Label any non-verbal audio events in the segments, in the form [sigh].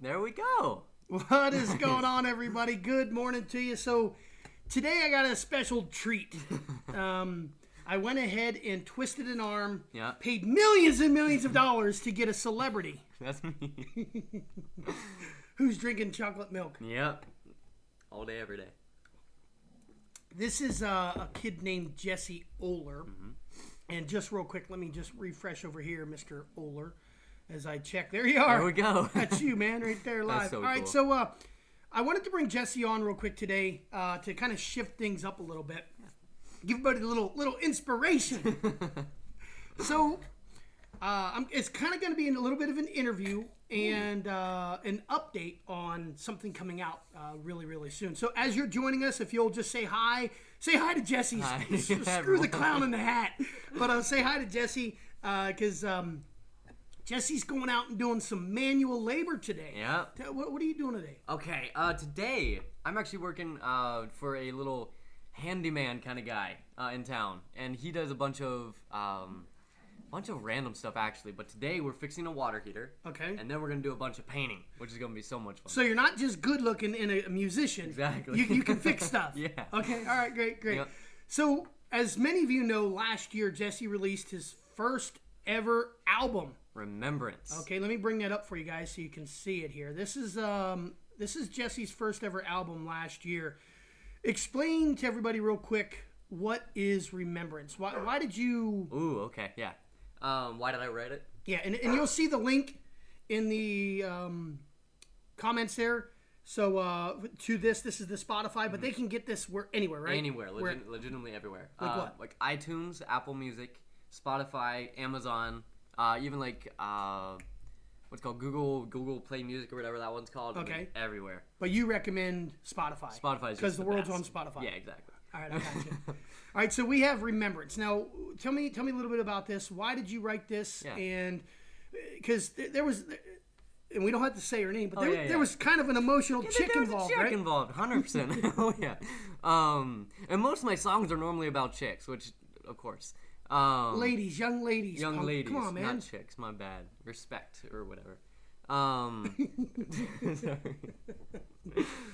There we go. What is [laughs] going on, everybody? Good morning to you. So, today I got a special treat. [laughs] Um, I went ahead and twisted an arm, Yeah. paid millions and millions of dollars to get a celebrity That's me. [laughs] who's drinking chocolate milk. yep. All day, every day. This is uh, a kid named Jesse Oler. Mm-hmm. And just real quick, let me just refresh over here, Mr. Oler, as I check. There you are. There we go. [laughs] That's you, man, right there [laughs] live. so All right, cool. so uh, I wanted to bring Jesse on real quick today uh, to kind of shift things up a little bit, give everybody a little little inspiration. [laughs] so uh, I'm, it's kind of going to be a little bit of an interview and uh, an update on something coming out uh, really really soon. So as you're joining us, if you'll just say hi, say hi to Jesse. Hi, Screw the clown in the hat, but uh, say hi to Jesse because. Um, Jesse's going out and doing some manual labor today. Yeah. Tell- What, what are you doing today? Okay, uh, today I'm actually working uh, for a little handyman kind of guy uh, in town, and he does a bunch of um, bunch of random stuff actually. But today we're fixing a water heater, Okay. and then we're gonna do a bunch of painting, which is gonna be so much fun. so you're not just good looking and a, a musician. Exactly. You, you can [laughs] fix stuff. Yeah. Okay. All right. Great. Great. Yep. So as many of you know, last year Jesse released his first ever album. Remembrance. Okay. Let me bring that up for you guys so you can see it here. This is um this is Jesse's first ever album last year. Explain to everybody real quick what is Remembrance. Why why did you Ooh, okay, yeah. Um, why did I write it? Yeah, and, and you'll see the link in the um, comments there. So uh, to this, this is the Spotify, but they can get this where anywhere, right? Anywhere, Where- legit, legitimately everywhere. Like uh, what? Like iTunes, Apple Music, Spotify, Amazon, uh, even like uh, what's called Google Google Play Music or whatever that one's called. I mean, Okay. everywhere. but you recommend Spotify. Spotify because the, the world's on Spotify. Yeah, exactly. All right, I got you. [laughs] All right, so we have Remembrance. Now, tell me, tell me a little bit about this. Why did you write this? Yeah. And because there was, and we don't have to say her name, but there, Oh, yeah, there was kind of an emotional chick there was involved, a chick right? involved, hundred percent. [laughs] Oh yeah. Um, and most of my songs are normally about chicks, which of course. Um, Ladies, young ladies, young ladies, Come on, man. not chicks. My bad. Respect or whatever. Um, [laughs] sorry.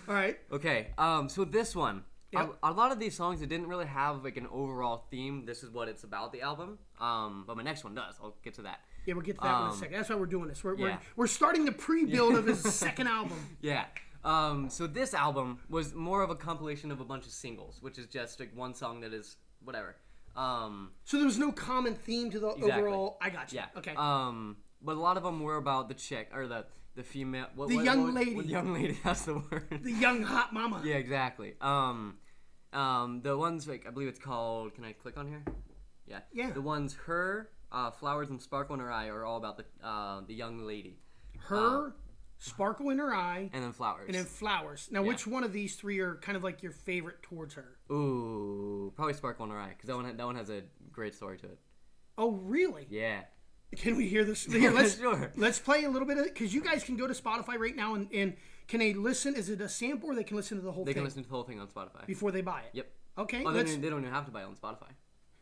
All right. Okay, um, so this one, Yep. a, a lot of these songs, it didn't really have like an overall theme. This is what it's about, the album. Um, but my next one does. I'll get to that. Yeah, we'll get to that one in a Um, second. That's why we're doing this. We're, we're, we're starting the pre-build of his [laughs] second album. Yeah. Um, so this album was more of a compilation of a bunch of singles, which is just like one song that is whatever. Um, So there was no common theme to the Exactly. overall. I got you. yeah. Okay. Um, but a lot of them were about the chick or the the female. What, The what- young what- lady. what young lady. [laughs] That's the word. the young hot mama. Yeah, exactly. Um, um, the ones like I believe it's called. Can I click on here? Yeah. Yeah. The ones her, uh, flowers and sparkle in her eye are all about the uh, the young lady, Her, sparkle in her eye, and then flowers. and then flowers. Now, which one of these three are kind of like your favorite towards her? Ooh, probably sparkle in her eye because that one that one has a great story to it. Oh, really? Yeah. Can we hear this? Here, let's [laughs] Sure. let's play a little bit of it because you guys can go to Spotify right now and, and can they listen? Is it a sample or they can listen to the whole thing? They thing can listen to the whole thing on Spotify. before they buy it? Yep. Okay. Oh, they don't, they don't even have to buy it on Spotify.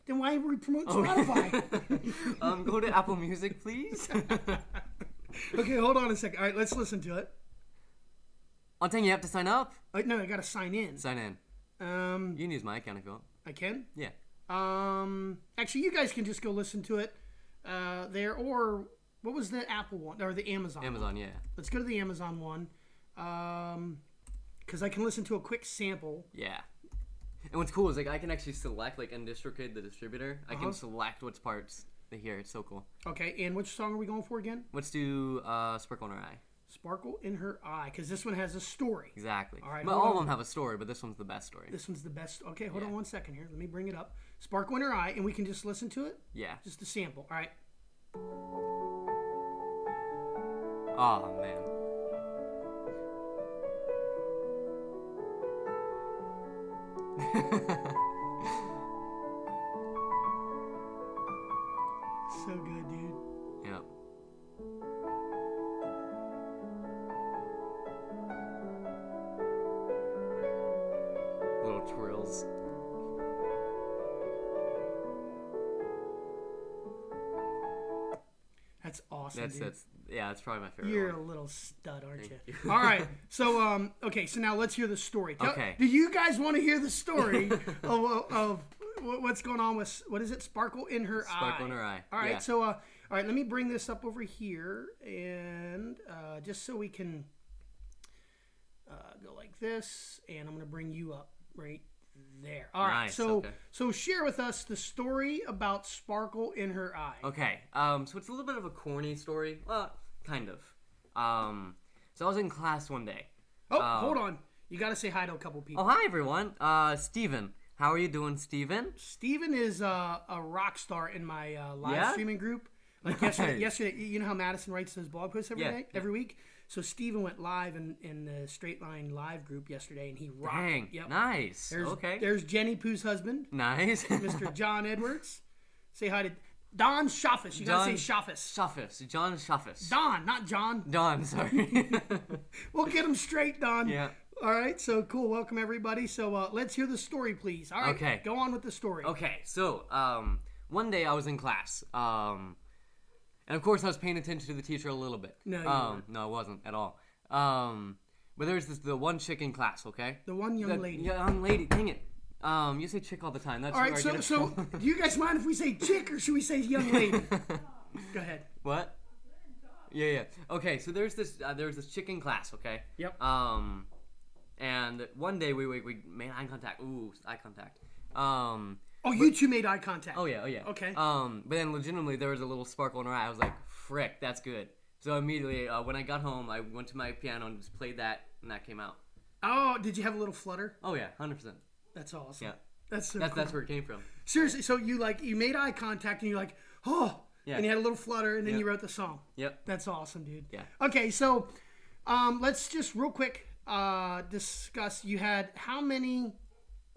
then why would we promote Oh. Spotify? [laughs] um, go to Apple Music, please. [laughs] [laughs] okay, hold on a second. All right, let's listen to it. I'm telling you, you have to sign up. Uh, no, I gotta sign in. Sign in. Um, You can use my account if you want. I can. Yeah. Um, actually, you guys can just go listen to it uh, there, or what was the Apple one or the Amazon? one? Amazon, yeah. Let's go to the Amazon one, um, because I can listen to a quick sample. Yeah. And what's cool is like I can actually select like in DistroKid, the distributor. I Uh-huh. can select which parts they hear. It's so cool. Okay, and which song are we going for again? Let's do uh, Sparkle in Her Eye. Sparkle in her eye, because this one has a story. Exactly. All right, all of them have a story, but this one's the best story. This one's the best. Okay, hold Yeah. on one second here. Let me bring it up. Sparkle in her eye, and we can just listen to it. Yeah. Just a sample. All right. Oh man. [laughs] That's That's dude. that's Yeah, it's probably my favorite. You're one. a little stud, aren't you? You. All right. [laughs] So, um, okay. So now let's hear the story. Tell- Okay. Do you guys want to hear the story [laughs] of, of, of what's going on with what is it? Sparkle in her eye. Sparkle in her eye, All right. yeah. So, uh, all right. Let me bring this up over here, and uh, just so we can uh, go like this, and I'm gonna bring you up right there. All right. Nice, So, okay. so share with us the story about Sparkle in her eye. Okay, um, so it's a little bit of a corny story. Well, kind of. Um, so I was in class one day. Oh, Uh, hold on. You got to say hi to a couple people. Oh, hi everyone. Uh, Steven. How are you doing, Steven? Steven is uh, a rock star in my uh, live Yeah? streaming group. Like yesterday, Nice. yesterday, you know how Madison writes those blog posts every Yeah, day, yeah. every week. So Steven went live in, in the Straight Line live group yesterday, and he rocked. Dang, Yep. nice. There's, okay. There's Jenny Pooh's husband, Nice. [laughs] Mr. John Edwards. Say hi to Don Schaffus. You gotta say Schaffus. Shuffus. John Shuffus. Don, not John. Don, sorry. [laughs] We'll get him straight, Don. yeah. All right. So cool. Welcome everybody. So uh, let's hear the story, please. All right. Okay. Go on with the story. Okay, so um, one day I was in class, um, and of course I was paying attention to the teacher a little bit. No, you um, weren't. no, I wasn't at all. Um, but there's this the one chick in class, okay? The one young The lady. young lady. Dang it. Um, you say chick all the time. That's All right. I So so do you guys mind if we say chick or should we say young lady? [laughs] Go ahead. what? Yeah, yeah. Okay, so there's this uh, there's this chick in class, okay? Yep. Um, and one day we we, we made eye contact. Ooh, eye contact. Um, Oh, you two made eye contact. Oh yeah, oh yeah. Okay. Um, but then legitimately there was a little sparkle in her eye. I was like, frick, that's good. So immediately uh, when I got home, I went to my piano and just played that, and that came out. Oh, did you have a little flutter? Oh yeah, hundred percent. That's awesome. Yeah, That's so that's cool. that's where it came from. Seriously, so you like you made eye contact and you're like, oh, Yeah. and you had a little flutter and then Yeah. you wrote the song. Yep. That's awesome, dude. Yeah. Okay, so um, let's just real quick uh, discuss. You had how many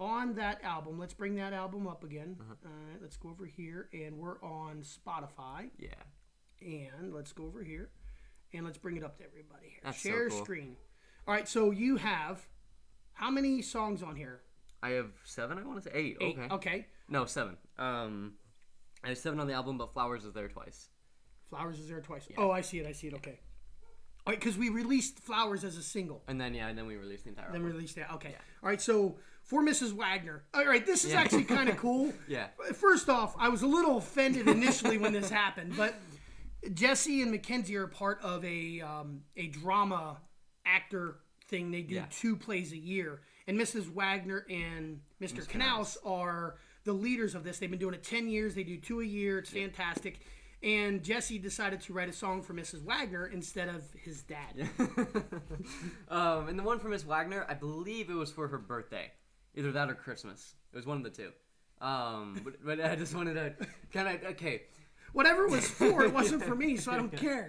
on that album? Let's bring that album up again. Uh-huh. All right, let's go over here, and we're on Spotify. Yeah. And let's go over here, and let's bring it up to everybody here. That's so Share cool. screen. All right, so you have how many songs on here? I have seven. I want to say eight. Eight. Okay. Okay. No, seven. Um, I have seven on the album, but Flowers is there twice. Flowers is there twice. Yeah. Oh, I see it. I see it. Okay. All right, because we released Flowers as a single. And then yeah, and then we released the entire Then album. we released that. Okay. All right. So for Mrs. Wagner. All right. This is actually kind of cool. [laughs] Yeah. First off, I was a little offended initially when this happened, but Jesse and Mackenzie are part of a um, a drama actor thing. They do Yeah. two plays a year, and Mrs. Wagner and Mr. Canals are the leaders of this. They've been doing it ten years. They do two a year. It's fantastic. And Jesse decided to write a song for Mrs. Wagner instead of his dad. [laughs] um, and the one for Miss Wagner, I believe it was for her birthday, either that or Christmas. It was one of the two. Um, but, but I just wanted to kind of okay. Whatever it was for, it wasn't for me, so I don't [laughs] care.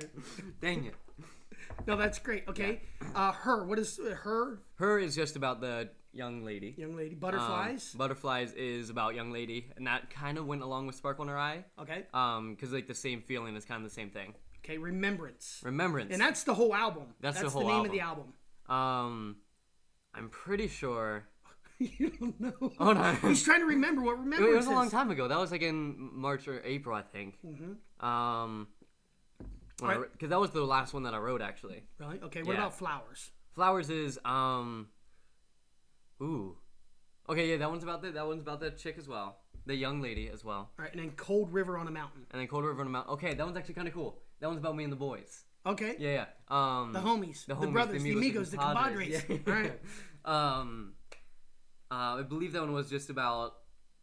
Dang it. No, that's great. Okay, uh, her. What is uh, her Her is just about the young lady. young lady? Um, Butterflies. Butterflies is about young lady, and that kind of went along with Sparkle in Her Eye. okay. Um, because like the same feeling is kind of the same thing. Okay. Remembrance. Remembrance. And that's the whole album. That's the whole name album. of the album. um, I'm pretty sure. [laughs] you don't know. Oh no. He's trying to remember what It, it was a long time ago. That was like in March or April, I think. Mm-hmm. Um, because Alright. that was the last one that I wrote actually. Really? Okay. What Yeah. about flowers? Flowers is um, ooh, okay, yeah, that one's about the that one's about the chick as well, the young lady as well, All right. And then Cold River on a Mountain. and then Cold River on a Mountain. Okay, that one's actually kind of cool. That one's about me and the boys. Okay. Yeah, yeah. Um, The homies, the, homies, brothers, the amigos, the compadres. compadres. Yeah. All right. [laughs] um, uh, I believe that one was just about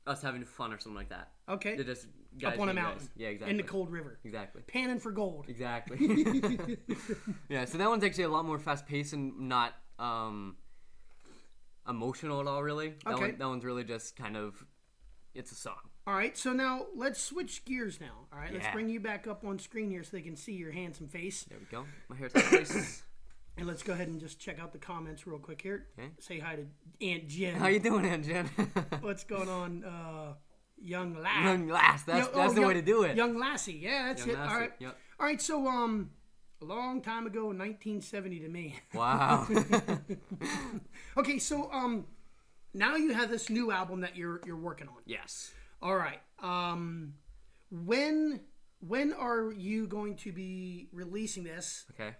us having fun or something like that. Okay. They're just guys Up on a mountain. guys. Yeah, exactly. In the Cold River. Exactly. Panning for gold. Exactly. [laughs] [laughs] yeah, so that one's actually a lot more fast paced and not um, emotional at all, really. That, Okay. one, that one's really just kind of, it's a song. All right, so now let's switch gears now. All right, let's bring you back up on screen here so they can see your handsome face. There we go. My hair's place. [laughs] And let's go ahead and just check out the comments real quick here. Okay. Say hi to Aunt Jen. How you doing, Aunt Jen? [laughs] What's going on, uh, young lass? young lass. That's, Yo- that's oh, the young- way to do it. Young lassie, yeah, that's Young it. All lassie, right, yep. all right. So, um, a long time ago, 1970, to me. [laughs] Wow. [laughs] Okay, so um, now you have this new album that you're you're working on. yes. All right. Um, when when are you going to be releasing this? Okay.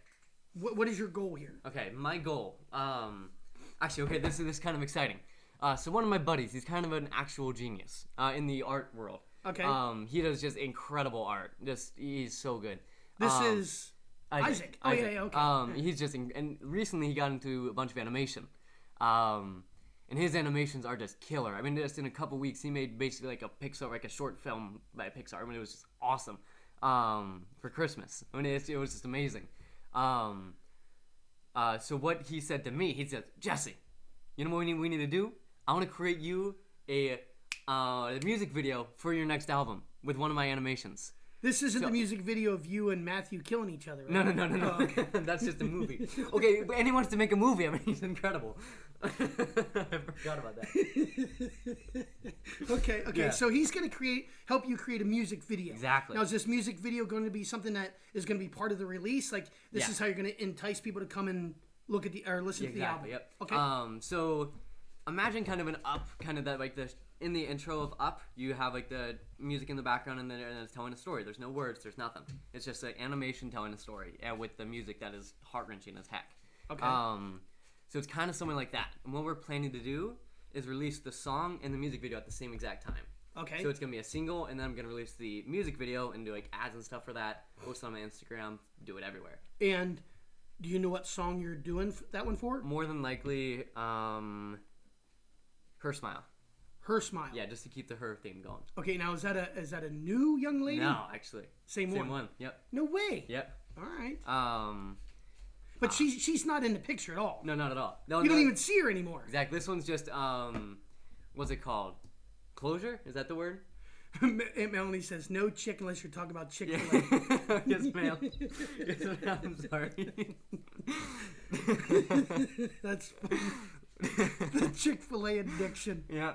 What, what is your goal here? Okay, my goal. Um, actually, okay, this is this is kind of exciting. Uh, so one of my buddies, he's kind of an actual genius uh, in the art world. Okay. Um, he does just incredible art. Just he's so good. This Um, is Isaac. Oh, yeah, yeah, okay. Um, he's just in, and recently he got into a bunch of animation. Um, and his animations are just killer. I mean, just in a couple weeks, he made basically like a Pixar, like a short film by Pixar. I mean, it was just awesome. Um, for Christmas. I mean, it, it was just amazing. Um, uh, so what he said to me, he said, Jesse, you know what we need, we need to do? I want to create you a, uh, a music video for your next album with one of my animations. this isn't the music video of you and Matthew killing each other. Right? No, no, no, no, no. [laughs] That's just a movie. [laughs] Okay, but and he wants to make a movie. I mean, [laughs] he's incredible. Forgot about that. [laughs] Okay, okay. Yeah. So he's going to create, help you create a music video. Exactly. Now, is this music video going to be something that is going to be part of the release? Like, this Yeah. is how you're going to entice people to come and look at the or listen to the album. Exactly. Yep. Okay. Um. So, imagine kind of an up, kind of that like the in the intro of Up, you have like the music in the background, and then and it's telling a story. There's no words. There's nothing. It's just like animation telling a story, and with the music that is heart wrenching as heck. Okay. Um. So it's kind of something like that. And what we're planning to do is release the song and the music video at the same exact time. okay. So it's gonna be a single, and then I'm gonna release the music video and do like ads and stuff for that. Post it on my Instagram, do it everywhere. and do you know what song you're doing that one for? More than likely, um, her smile. Her smile. Yeah, just to keep the her theme going. Okay. Now is that a is that a new young lady? No, actually, Same, same one. Same one. Yep, No way. yep. All right. Um, But she's she's not in the picture at all. no, not at all. No, You don't even see her anymore. Exactly. This one's just um, what's it called? Closure? Is that the word? [laughs] Aunt Melanie says no chick unless you're talking about Chick Fil A. [laughs] yes, ma'am. yes, ma'am. I'm sorry. [laughs] That's the Chick Fil A addiction. yeah.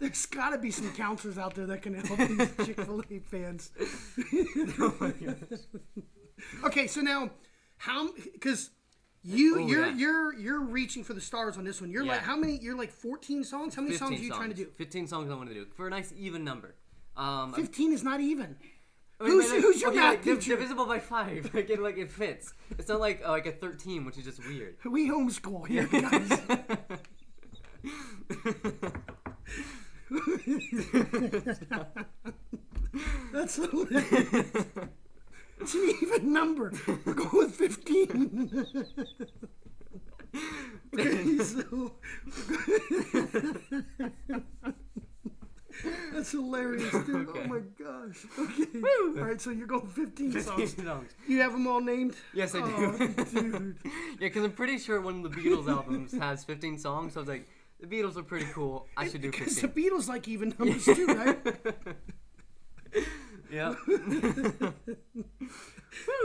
There's got to be some counselors out there that can help these Chick Fil A fans. oh my gosh. Okay, so now how because you Oh, you're yeah. you're you're reaching for the stars on this one. You're Yeah. like how many? You're like 14 songs. How many songs are you trying to do? 15 songs I want to do for a nice even number. Um, 15 is not even. I mean, Who's- like, who's your okay, math like, teacher? Divisible by five, [laughs] like it, like it fits. It's not like uh, like a 13, which is just weird. [laughs] We homeschool here, [laughs] guys. That's hilarious. It's an even number. We're going with 15. okay, [laughs] so. That's hilarious, dude. Oh my gosh. Okay. All right, so you're going 15 songs. 15 songs. You have them all named? Yes, I Oh, do. dude. [laughs] yeah, because I'm pretty sure one of the Beatles albums has 15 songs. So I was like, the Beatles are pretty cool. I should do Because the Beatles like even numbers too, right? [laughs] yeah. [laughs] [laughs]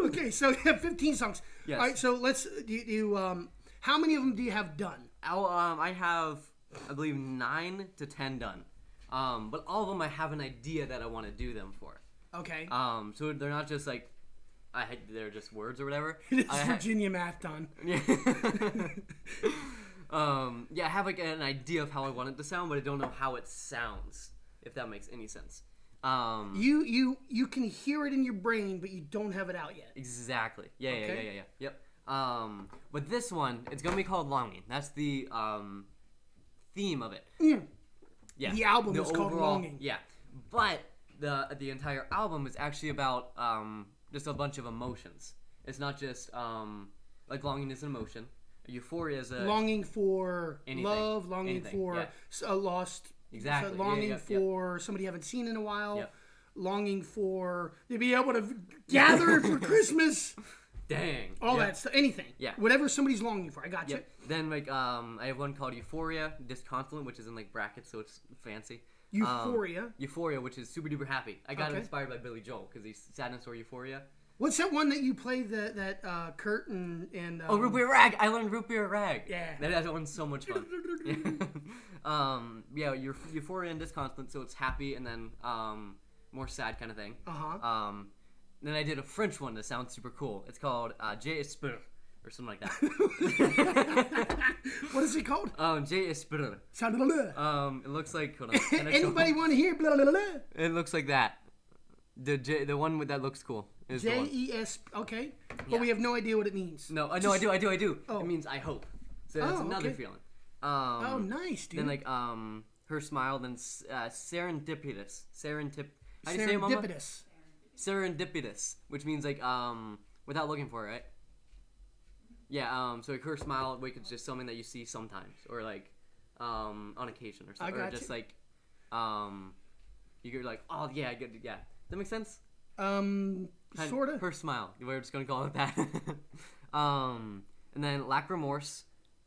Okay, so you have 15 songs. Yes. All right, so let's do you, do you, um how many of them do you have done? I'll, um, I have, I believe, nine to 10 done. Um, but all of them I have an idea that I want to do them for. Okay. Um, so they're not just like, I had, they're just words or whatever. [laughs] It's Virginia math done. Yeah. um, yeah, I have like an idea of how I want it to sound, but I don't know how it sounds. If that makes any sense. Um, You you you can hear it in your brain, but you don't have it out yet. exactly. Yeah, yeah, Okay. yeah, yeah, yeah. Yep. Um, but this one, it's gonna be called Longing. That's the um, theme of it. Yeah. Yeah. The album is called Longing. Yeah. But the the entire album is actually about um, just a bunch of emotions. It's not just um, like longing is an emotion. Euphoria is a Longing for Anything. love, longing Anything, for yeah. a lost, Exactly, so longing yeah, yeah. for somebody you haven't seen in a while, longing for to be able to gather [laughs] for Christmas, dang. all that stuff, anything, Yeah. whatever somebody's longing for. I got you. Yep. Then like um, I have one called Euphoria Disconsolate, which is in like brackets, so it's fancy. Um, Euphoria. Euphoria, which is super duper happy. I got Okay. inspired by Billy Joel because he's sadness or Euphoria. What's that one that you play that that uh, Kurt and and um, Oh, root beer rag! I learned root beer rag. Yeah. that, that one's so much fun. [laughs] [laughs] um, yeah, Eu- Euphoria and Disconsolate, so it's happy and then um, more sad kind of thing. Uh-huh. Um, then I did a French one that sounds super cool. It's called uh, J Esprit or something like that. [laughs] What is it called? um, J Esprit. Sound blah, blah. Um, it looks like hold on, [laughs] can I show- Anybody want to hear blah blah blah? It looks like that. The J, the one with that looks cool J. E S. Okay, but Yeah. we have no idea what it means. No, uh, no, I do, I do, I do. Oh. It means I hope. So that's Oh, another okay. feeling. Um, Oh, nice, dude. Then like um her smile, then uh, serendipitous, serendip. How do you say it, Mama? Serendipitous. Serendipitous, which means like um without looking for it, right? Yeah. Um. So like her smile, like it's just something that you see sometimes, or like um on occasion or something, or just you. like um you get like oh yeah, I get yeah. Does that make sense? Um, sort of. Her smile. We're just gonna call it that. [laughs] um, and then lack remorse.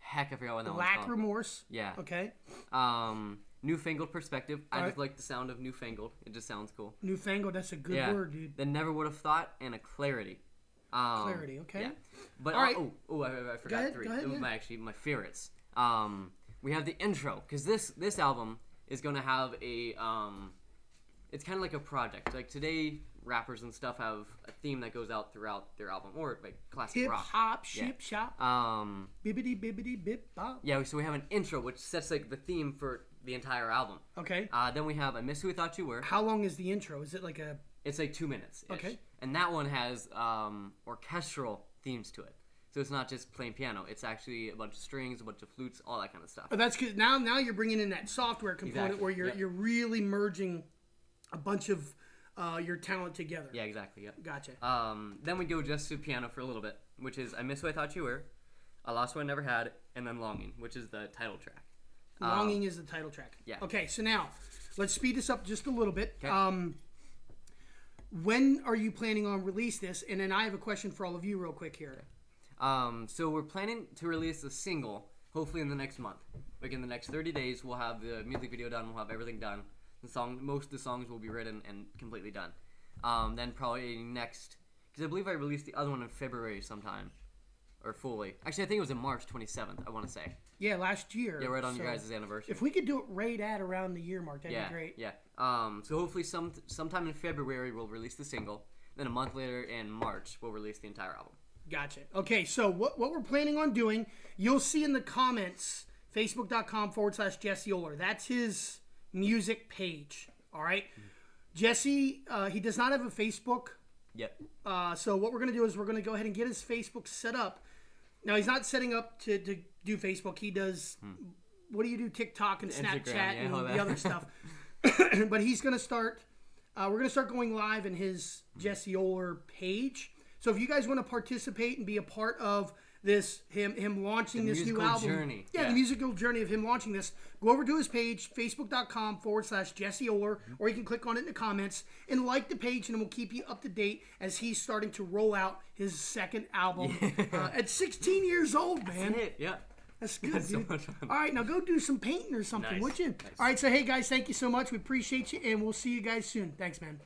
Heck, I forgot what that one's Lack called. remorse. Yeah. Okay. Um, newfangled perspective. I just like the sound of newfangled. It just sounds cool. Newfangled. That's a good yeah. word, dude. Then never would have thought and a clarity. Um, Clarity, okay. Yeah. But Alright. oh, oh, I, I forgot ahead, three. go ahead, it was yeah. my actually my favorites. Um, we have the intro because this this album is gonna have a um, it's kind of like a project. Like today, rappers and stuff have a theme that goes out throughout their album, or like classic Hip rock. hop, Yeah. ship shop, Um, bibbity bibbity bip bop. yeah, so we have an intro which sets like the theme for the entire album. Okay. Uh, then we have I Miss Who We Thought You Were. How long is the intro? Is it like a? It's like two minutes. Okay. And that one has um, orchestral themes to it. So it's not just plain piano. It's actually a bunch of strings, a bunch of flutes, all that kind of stuff. Oh, that's good. Now, now you're bringing in that software component Exactly, where you're yep. you're really merging a bunch of uh, your talent together. Yeah, exactly. Yeah. Gotcha. Um, then we go just to piano for a little bit, which is I Miss Who I Thought You Were, I Lost What I Never Had, and then Longing, which is the title track. Um, Longing is the title track. yeah. Okay, so now let's speed this up just a little bit. 'Kay. Um, when are you planning on release this? And then I have a question for all of you, real quick here. Um, so we're planning to release a single, hopefully in the next month. Like in the next 30 days, we'll have the music video done. We'll have everything done. The song, most of the songs will be written and completely done. Um, then probably next, because I believe I released the other one in February sometime, or fully. Actually, I think it was in March 27th. I want to say. Yeah, last year. Yeah, right on so your guys' anniversary. If we could do it right at around the year mark, that'd yeah, be great. yeah. Um, so hopefully some sometime in February we'll release the single. Then a month later in March we'll release the entire album. Gotcha. Okay, so what, what we're planning on doing, you'll see in the comments, facebook.com forward slash Jesse Oler. That's his music page. All right. Jesse, uh, he does not have a Facebook. Yep. Uh, so what we're going to do is we're going to go ahead and get his Facebook set up. Now, he's not setting up to, to do Facebook. He does, what do you do? TikTok and Instagram, Snapchat yeah, and the other stuff. [laughs] [coughs] but he's going to start, uh, we're going to start going live in his Jesse Oler page. So if you guys want to participate and be a part of this, him him launching The this new album, journey, yeah, yeah. the musical journey of him launching this, go over to his page, facebook.com forward slash Jesse Oler, or you can click on it in the comments and like the page, and it will keep you up to date as he's starting to roll out his second album uh, at 16 years old, man. Hit. Yeah. That's good, That's so dude. fun. All right, now go do some painting or something, Nice, would you? nice. All right, so hey guys, thank you so much. We appreciate you, and we'll see you guys soon. Thanks, man.